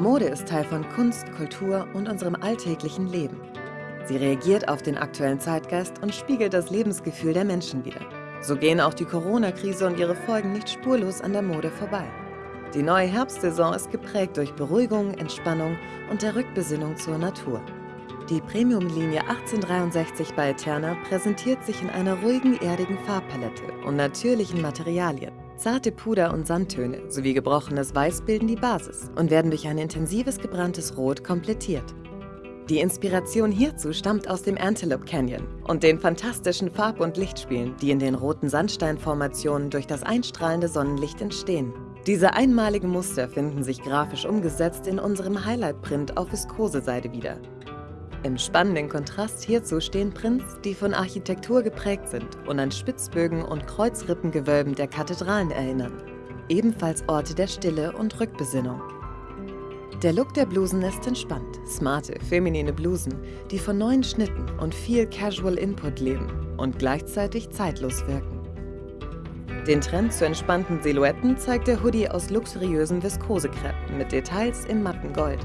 Mode ist Teil von Kunst, Kultur und unserem alltäglichen Leben. Sie reagiert auf den aktuellen Zeitgeist und spiegelt das Lebensgefühl der Menschen wider. So gehen auch die Corona-Krise und ihre Folgen nicht spurlos an der Mode vorbei. Die neue Herbstsaison ist geprägt durch Beruhigung, Entspannung und der Rückbesinnung zur Natur. Die Premium-Linie 1863 bei Eterna präsentiert sich in einer ruhigen, erdigen Farbpalette und natürlichen Materialien. Zarte Puder- und Sandtöne sowie gebrochenes Weiß bilden die Basis und werden durch ein intensives gebranntes Rot komplettiert. Die Inspiration hierzu stammt aus dem Antelope Canyon und den fantastischen Farb- und Lichtspielen, die in den roten Sandsteinformationen durch das einstrahlende Sonnenlicht entstehen. Diese einmaligen Muster finden sich grafisch umgesetzt in unserem Highlight-Print auf Viskoseseide wieder. Im spannenden Kontrast hierzu stehen Prints, die von Architektur geprägt sind und an Spitzbögen und Kreuzrippengewölben der Kathedralen erinnern. Ebenfalls Orte der Stille und Rückbesinnung. Der Look der Blusen ist entspannt, smarte, feminine Blusen, die von neuen Schnitten und viel Casual Input leben und gleichzeitig zeitlos wirken. Den Trend zu entspannten Silhouetten zeigt der Hoodie aus luxuriösen Viskosekreppen mit Details im matten Gold.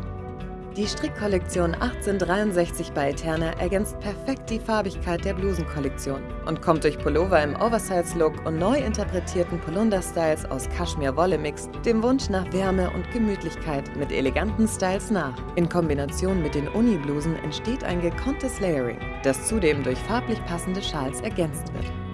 Die Strickkollektion 1863 bei Eterna ergänzt perfekt die Farbigkeit der Blusenkollektion und kommt durch Pullover im Oversize-Look und neu interpretierten Polunder-Styles aus Kaschmir-Wolle-Mix dem Wunsch nach Wärme und Gemütlichkeit mit eleganten Styles nach. In Kombination mit den Uni-Blusen entsteht ein gekonntes Layering, das zudem durch farblich passende Schals ergänzt wird.